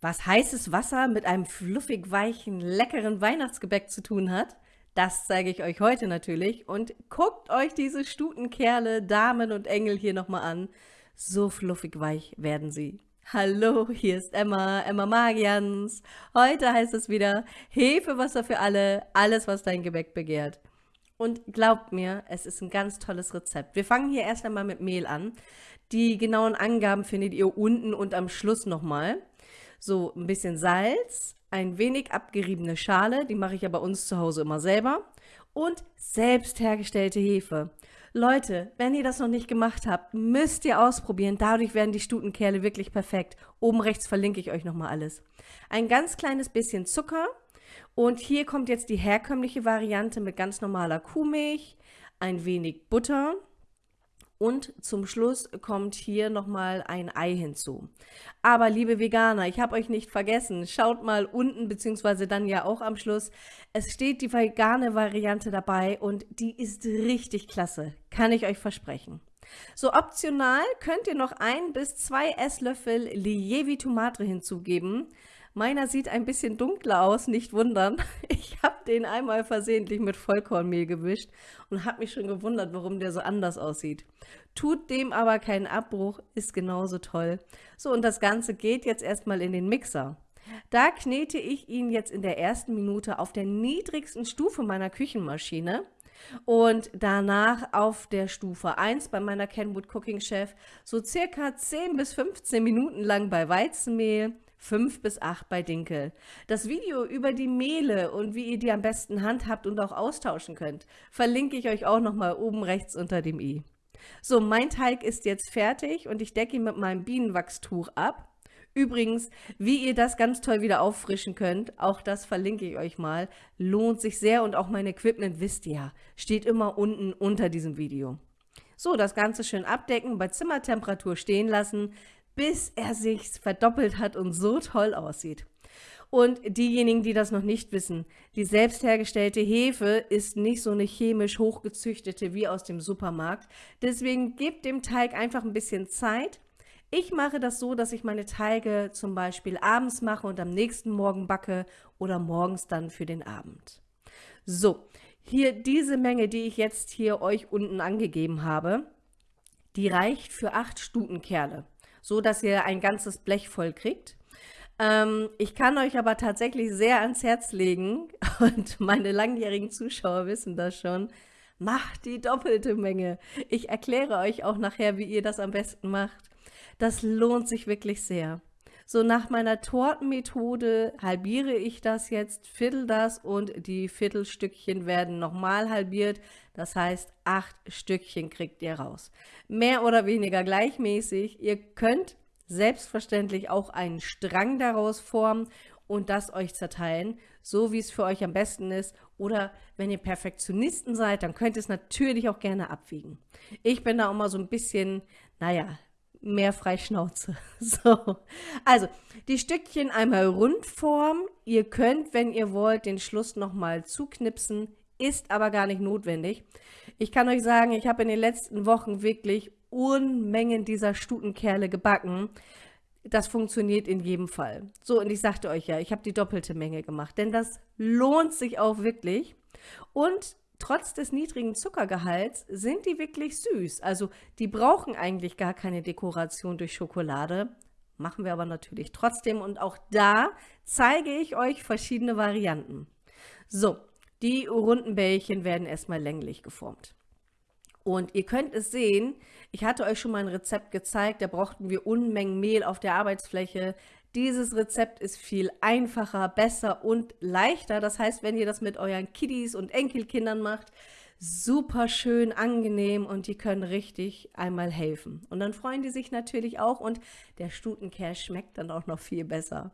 was heißes Wasser mit einem fluffig weichen, leckeren Weihnachtsgebäck zu tun hat, das zeige ich euch heute natürlich. Und guckt euch diese Stutenkerle, Damen und Engel hier nochmal an. So fluffig weich werden sie. Hallo, hier ist Emma, Emma Magians. Heute heißt es wieder Hefewasser für alle, alles, was dein Gebäck begehrt. Und glaubt mir, es ist ein ganz tolles Rezept. Wir fangen hier erst einmal mit Mehl an. Die genauen Angaben findet ihr unten und am Schluss nochmal. So ein bisschen Salz, ein wenig abgeriebene Schale, die mache ich ja bei uns zu Hause immer selber, und selbst hergestellte Hefe. Leute, wenn ihr das noch nicht gemacht habt, müsst ihr ausprobieren. Dadurch werden die Stutenkerle wirklich perfekt. Oben rechts verlinke ich euch nochmal alles. Ein ganz kleines bisschen Zucker. Und hier kommt jetzt die herkömmliche Variante mit ganz normaler Kuhmilch, ein wenig Butter und zum Schluss kommt hier nochmal ein Ei hinzu. Aber liebe Veganer, ich habe euch nicht vergessen. Schaut mal unten, beziehungsweise dann ja auch am Schluss. Es steht die vegane Variante dabei und die ist richtig klasse. Kann ich euch versprechen. So optional könnt ihr noch ein bis zwei Esslöffel Lievi Tomate hinzugeben. Meiner sieht ein bisschen dunkler aus, nicht wundern. Ich habe den einmal versehentlich mit Vollkornmehl gewischt und habe mich schon gewundert, warum der so anders aussieht. Tut dem aber keinen Abbruch, ist genauso toll. So, und das Ganze geht jetzt erstmal in den Mixer. Da knete ich ihn jetzt in der ersten Minute auf der niedrigsten Stufe meiner Küchenmaschine und danach auf der Stufe 1 bei meiner Kenwood Cooking Chef so circa 10 bis 15 Minuten lang bei Weizenmehl, 5 bis 8 bei Dinkel. Das Video über die Mehle und wie ihr die am besten handhabt und auch austauschen könnt, verlinke ich euch auch nochmal oben rechts unter dem i. So, mein Teig ist jetzt fertig und ich decke ihn mit meinem Bienenwachstuch ab. Übrigens, wie ihr das ganz toll wieder auffrischen könnt, auch das verlinke ich euch mal, lohnt sich sehr und auch mein Equipment, wisst ihr steht immer unten unter diesem Video. So, das Ganze schön abdecken, bei Zimmertemperatur stehen lassen, bis er sich verdoppelt hat und so toll aussieht. Und diejenigen, die das noch nicht wissen, die selbst hergestellte Hefe ist nicht so eine chemisch hochgezüchtete wie aus dem Supermarkt. Deswegen gebt dem Teig einfach ein bisschen Zeit. Ich mache das so, dass ich meine Teige zum Beispiel abends mache und am nächsten Morgen backe oder morgens dann für den Abend. So, hier diese Menge, die ich jetzt hier euch unten angegeben habe, die reicht für acht Stutenkerle so dass ihr ein ganzes Blech voll kriegt. Ähm, ich kann euch aber tatsächlich sehr ans Herz legen, und meine langjährigen Zuschauer wissen das schon, macht die doppelte Menge. Ich erkläre euch auch nachher, wie ihr das am besten macht. Das lohnt sich wirklich sehr. So nach meiner Tortenmethode halbiere ich das jetzt, viertel das und die Viertelstückchen werden nochmal halbiert. Das heißt, acht Stückchen kriegt ihr raus. Mehr oder weniger gleichmäßig. Ihr könnt selbstverständlich auch einen Strang daraus formen und das euch zerteilen, so wie es für euch am besten ist. Oder wenn ihr Perfektionisten seid, dann könnt ihr es natürlich auch gerne abwiegen. Ich bin da auch mal so ein bisschen, naja, mehr Freischnauze. So, also die Stückchen einmal rund formen. Ihr könnt, wenn ihr wollt, den Schluss nochmal zuknipsen, ist aber gar nicht notwendig. Ich kann euch sagen, ich habe in den letzten Wochen wirklich Unmengen dieser Stutenkerle gebacken. Das funktioniert in jedem Fall. So, und ich sagte euch ja, ich habe die doppelte Menge gemacht, denn das lohnt sich auch wirklich. Und trotz des niedrigen Zuckergehalts sind die wirklich süß. Also die brauchen eigentlich gar keine Dekoration durch Schokolade. Machen wir aber natürlich trotzdem und auch da zeige ich euch verschiedene Varianten. So, die runden Bällchen werden erstmal länglich geformt. Und ihr könnt es sehen, ich hatte euch schon mal ein Rezept gezeigt, da brauchten wir Unmengen Mehl auf der Arbeitsfläche. Dieses Rezept ist viel einfacher, besser und leichter. Das heißt, wenn ihr das mit euren Kiddies und Enkelkindern macht, super schön, angenehm und die können richtig einmal helfen. Und dann freuen die sich natürlich auch und der Stutenkerl schmeckt dann auch noch viel besser.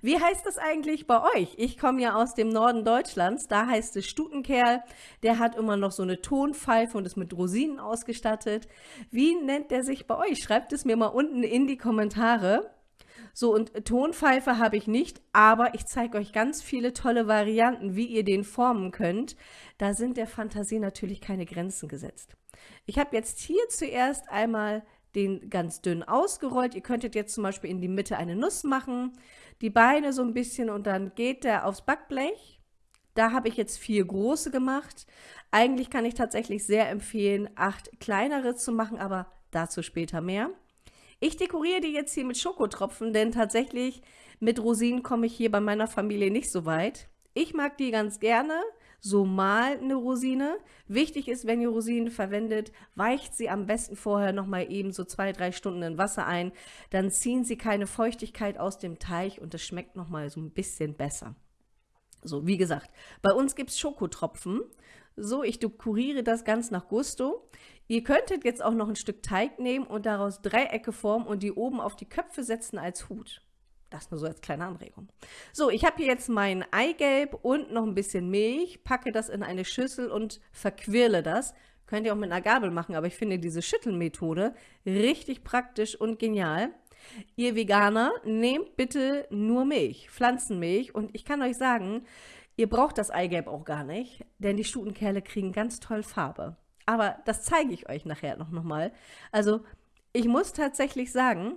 Wie heißt das eigentlich bei euch? Ich komme ja aus dem Norden Deutschlands, da heißt es Stutenkerl. Der hat immer noch so eine Tonpfeife und ist mit Rosinen ausgestattet. Wie nennt der sich bei euch? Schreibt es mir mal unten in die Kommentare. So, und Tonpfeife habe ich nicht, aber ich zeige euch ganz viele tolle Varianten, wie ihr den formen könnt. Da sind der Fantasie natürlich keine Grenzen gesetzt. Ich habe jetzt hier zuerst einmal den ganz dünn ausgerollt. Ihr könntet jetzt zum Beispiel in die Mitte eine Nuss machen, die Beine so ein bisschen und dann geht der aufs Backblech. Da habe ich jetzt vier große gemacht. Eigentlich kann ich tatsächlich sehr empfehlen, acht kleinere zu machen, aber dazu später mehr. Ich dekoriere die jetzt hier mit Schokotropfen, denn tatsächlich mit Rosinen komme ich hier bei meiner Familie nicht so weit. Ich mag die ganz gerne, so mal eine Rosine. Wichtig ist, wenn ihr Rosinen verwendet, weicht sie am besten vorher nochmal eben so zwei, drei Stunden in Wasser ein. Dann ziehen sie keine Feuchtigkeit aus dem Teig und es schmeckt nochmal so ein bisschen besser. So, wie gesagt, bei uns gibt es Schokotropfen. So, ich dekoriere das ganz nach Gusto. Ihr könntet jetzt auch noch ein Stück Teig nehmen und daraus Dreiecke formen und die oben auf die Köpfe setzen als Hut. Das nur so als kleine Anregung. So, ich habe hier jetzt mein Eigelb und noch ein bisschen Milch, packe das in eine Schüssel und verquirle das. Könnt ihr auch mit einer Gabel machen, aber ich finde diese Schüttelmethode richtig praktisch und genial. Ihr Veganer, nehmt bitte nur Milch, Pflanzenmilch und ich kann euch sagen, ihr braucht das Eigelb auch gar nicht, denn die Stutenkerle kriegen ganz toll Farbe. Aber das zeige ich euch nachher noch, noch mal. Also ich muss tatsächlich sagen,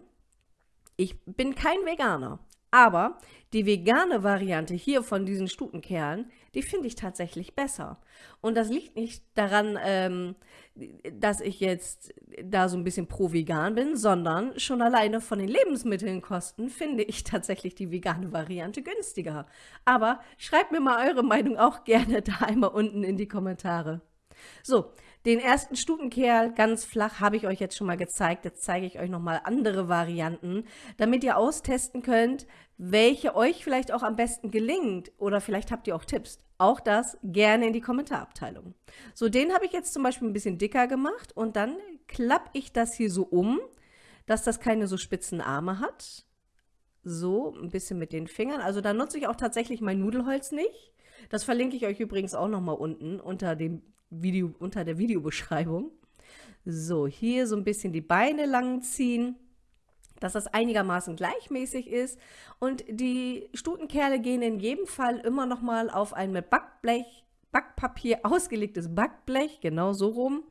ich bin kein Veganer, aber die vegane Variante hier von diesen Stutenkerlen, die finde ich tatsächlich besser. Und das liegt nicht daran, ähm, dass ich jetzt da so ein bisschen pro-vegan bin, sondern schon alleine von den Lebensmittelkosten finde ich tatsächlich die vegane Variante günstiger. Aber schreibt mir mal eure Meinung auch gerne da einmal unten in die Kommentare. So, den ersten Stutenkerl ganz flach habe ich euch jetzt schon mal gezeigt. Jetzt zeige ich euch nochmal andere Varianten, damit ihr austesten könnt, welche euch vielleicht auch am besten gelingt. Oder vielleicht habt ihr auch Tipps. Auch das gerne in die Kommentarabteilung. So, den habe ich jetzt zum Beispiel ein bisschen dicker gemacht und dann klappe ich das hier so um, dass das keine so spitzen Arme hat. So, ein bisschen mit den Fingern. Also da nutze ich auch tatsächlich mein Nudelholz nicht. Das verlinke ich euch übrigens auch nochmal unten unter dem Video, unter der Videobeschreibung. So, hier so ein bisschen die Beine lang ziehen, dass das einigermaßen gleichmäßig ist. Und die Stutenkerle gehen in jedem Fall immer noch mal auf ein mit Backblech, Backpapier ausgelegtes Backblech, genau so rum.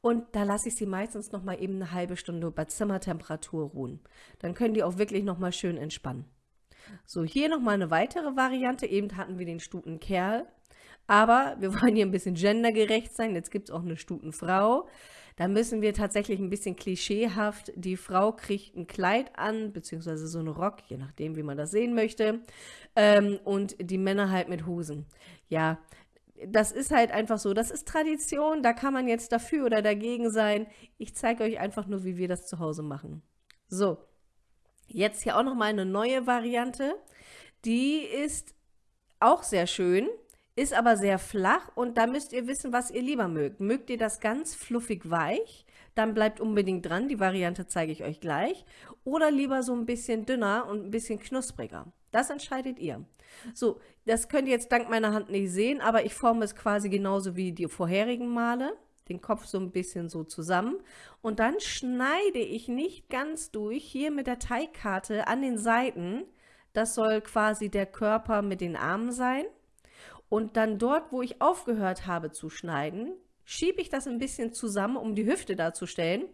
Und da lasse ich sie meistens noch mal eben eine halbe Stunde bei Zimmertemperatur ruhen. Dann können die auch wirklich noch mal schön entspannen. So, hier noch mal eine weitere Variante. Eben hatten wir den Stutenkerl. Aber wir wollen hier ein bisschen gendergerecht sein. Jetzt gibt es auch eine Stutenfrau. Da müssen wir tatsächlich ein bisschen klischeehaft, die Frau kriegt ein Kleid an, beziehungsweise so einen Rock, je nachdem, wie man das sehen möchte. Ähm, und die Männer halt mit Hosen. Ja, das ist halt einfach so. Das ist Tradition, da kann man jetzt dafür oder dagegen sein. Ich zeige euch einfach nur, wie wir das zu Hause machen. So, jetzt hier auch nochmal eine neue Variante. Die ist auch sehr schön ist aber sehr flach und da müsst ihr wissen, was ihr lieber mögt. Mögt ihr das ganz fluffig weich, dann bleibt unbedingt dran, die Variante zeige ich euch gleich. Oder lieber so ein bisschen dünner und ein bisschen knuspriger. Das entscheidet ihr. So, das könnt ihr jetzt dank meiner Hand nicht sehen, aber ich forme es quasi genauso wie die vorherigen Male. Den Kopf so ein bisschen so zusammen. Und dann schneide ich nicht ganz durch, hier mit der Teigkarte an den Seiten. Das soll quasi der Körper mit den Armen sein. Und dann dort, wo ich aufgehört habe zu schneiden, schiebe ich das ein bisschen zusammen, um die Hüfte darzustellen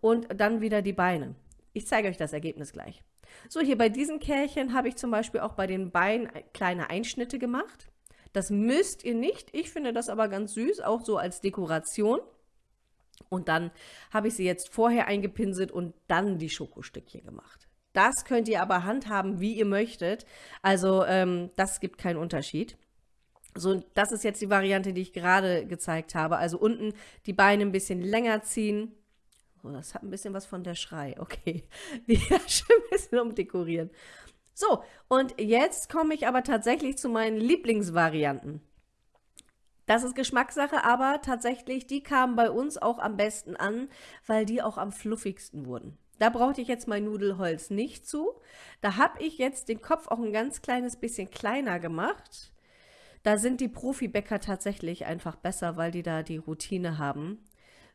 und dann wieder die Beine. Ich zeige euch das Ergebnis gleich. So, hier bei diesen Kärchen habe ich zum Beispiel auch bei den Beinen kleine Einschnitte gemacht. Das müsst ihr nicht. Ich finde das aber ganz süß, auch so als Dekoration. Und dann habe ich sie jetzt vorher eingepinselt und dann die Schokostückchen gemacht. Das könnt ihr aber handhaben, wie ihr möchtet. Also ähm, das gibt keinen Unterschied. So, das ist jetzt die Variante, die ich gerade gezeigt habe. Also unten die Beine ein bisschen länger ziehen. Oh, das hat ein bisschen was von der Schrei. Okay, die schon ein bisschen umdekorieren. So, und jetzt komme ich aber tatsächlich zu meinen Lieblingsvarianten. Das ist Geschmackssache, aber tatsächlich, die kamen bei uns auch am besten an, weil die auch am fluffigsten wurden. Da brauchte ich jetzt mein Nudelholz nicht zu. Da habe ich jetzt den Kopf auch ein ganz kleines bisschen kleiner gemacht da sind die Profibäcker tatsächlich einfach besser, weil die da die Routine haben.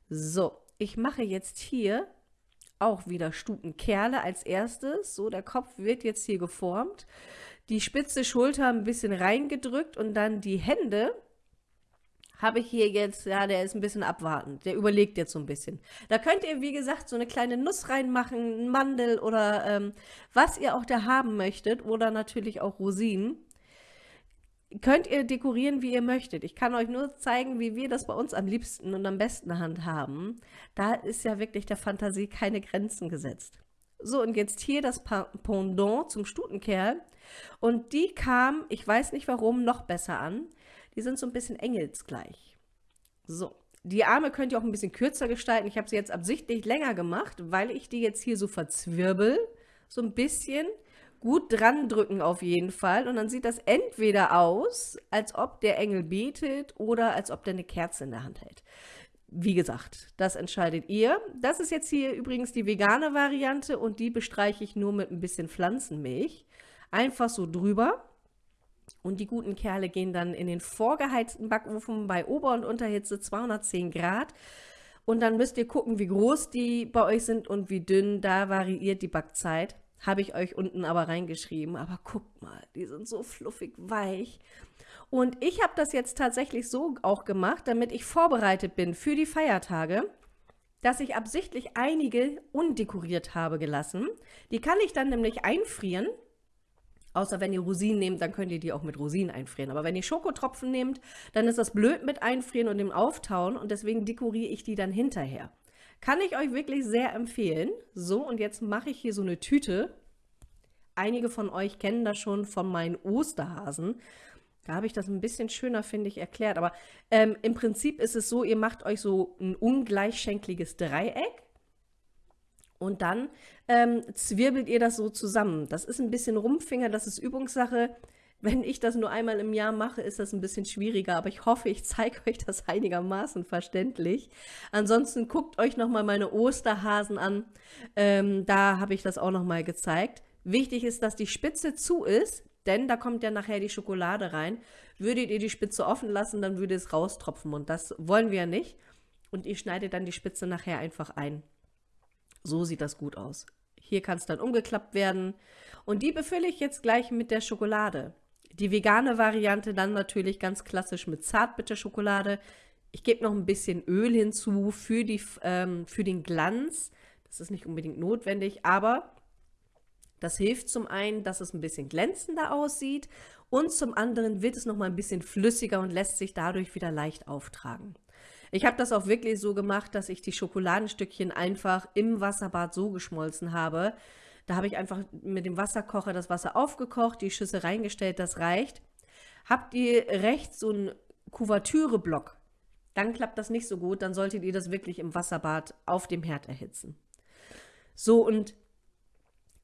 So, ich mache jetzt hier auch wieder Stutenkerle als erstes. So, der Kopf wird jetzt hier geformt. Die spitze Schulter ein bisschen reingedrückt und dann die Hände habe ich hier jetzt, ja, der ist ein bisschen abwartend. Der überlegt jetzt so ein bisschen. Da könnt ihr, wie gesagt, so eine kleine Nuss reinmachen, ein Mandel oder ähm, was ihr auch da haben möchtet. Oder natürlich auch Rosinen. Könnt ihr dekorieren, wie ihr möchtet. Ich kann euch nur zeigen, wie wir das bei uns am liebsten und am besten handhaben. Da ist ja wirklich der Fantasie keine Grenzen gesetzt. So, und jetzt hier das Pendant zum Stutenkerl. Und die kam, ich weiß nicht warum, noch besser an. Die sind so ein bisschen engelsgleich. So, die Arme könnt ihr auch ein bisschen kürzer gestalten. Ich habe sie jetzt absichtlich länger gemacht, weil ich die jetzt hier so verzwirbel. So ein bisschen gut dran drücken auf jeden Fall. Und dann sieht das entweder aus, als ob der Engel betet oder als ob der eine Kerze in der Hand hält. Wie gesagt, das entscheidet ihr. Das ist jetzt hier übrigens die vegane Variante und die bestreiche ich nur mit ein bisschen Pflanzenmilch. Einfach so drüber. Und die guten Kerle gehen dann in den vorgeheizten Backofen bei Ober- und Unterhitze 210 Grad. Und dann müsst ihr gucken, wie groß die bei euch sind und wie dünn. Da variiert die Backzeit. Habe ich euch unten aber reingeschrieben. Aber guckt mal, die sind so fluffig weich. Und ich habe das jetzt tatsächlich so auch gemacht, damit ich vorbereitet bin für die Feiertage, dass ich absichtlich einige undekoriert habe gelassen. Die kann ich dann nämlich einfrieren. Außer wenn ihr Rosinen nehmt, dann könnt ihr die auch mit Rosinen einfrieren. Aber wenn ihr Schokotropfen nehmt, dann ist das blöd mit einfrieren und dem Auftauen. Und deswegen dekoriere ich die dann hinterher. Kann ich euch wirklich sehr empfehlen. So, und jetzt mache ich hier so eine Tüte. Einige von euch kennen das schon von meinen Osterhasen. Da habe ich das ein bisschen schöner, finde ich, erklärt. Aber ähm, im Prinzip ist es so, ihr macht euch so ein ungleichschenkliges Dreieck und dann ähm, zwirbelt ihr das so zusammen. Das ist ein bisschen Rumpfinger, das ist Übungssache. Wenn ich das nur einmal im Jahr mache, ist das ein bisschen schwieriger, aber ich hoffe, ich zeige euch das einigermaßen verständlich. Ansonsten guckt euch nochmal meine Osterhasen an. Ähm, da habe ich das auch nochmal gezeigt. Wichtig ist, dass die Spitze zu ist, denn da kommt ja nachher die Schokolade rein. Würdet ihr die Spitze offen lassen, dann würde es raustropfen und das wollen wir ja nicht. Und ihr schneidet dann die Spitze nachher einfach ein. So sieht das gut aus. Hier kann es dann umgeklappt werden. Und die befülle ich jetzt gleich mit der Schokolade. Die vegane Variante dann natürlich ganz klassisch mit Zartbitterschokolade. Ich gebe noch ein bisschen Öl hinzu für, die, ähm, für den Glanz. Das ist nicht unbedingt notwendig, aber das hilft zum einen, dass es ein bisschen glänzender aussieht und zum anderen wird es noch mal ein bisschen flüssiger und lässt sich dadurch wieder leicht auftragen. Ich habe das auch wirklich so gemacht, dass ich die Schokoladenstückchen einfach im Wasserbad so geschmolzen habe. Da habe ich einfach mit dem Wasserkocher das Wasser aufgekocht, die Schüssel reingestellt, das reicht. Habt ihr rechts so einen Kuvertüreblock, dann klappt das nicht so gut, dann solltet ihr das wirklich im Wasserbad auf dem Herd erhitzen. So, und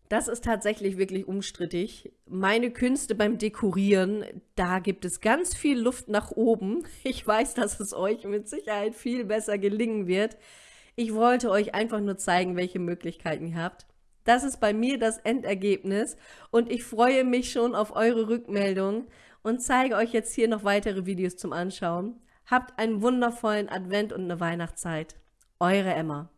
das ist tatsächlich wirklich umstrittig. Meine Künste beim Dekorieren, da gibt es ganz viel Luft nach oben. Ich weiß, dass es euch mit Sicherheit viel besser gelingen wird. Ich wollte euch einfach nur zeigen, welche Möglichkeiten ihr habt. Das ist bei mir das Endergebnis und ich freue mich schon auf eure Rückmeldung und zeige euch jetzt hier noch weitere Videos zum Anschauen. Habt einen wundervollen Advent und eine Weihnachtszeit. Eure Emma.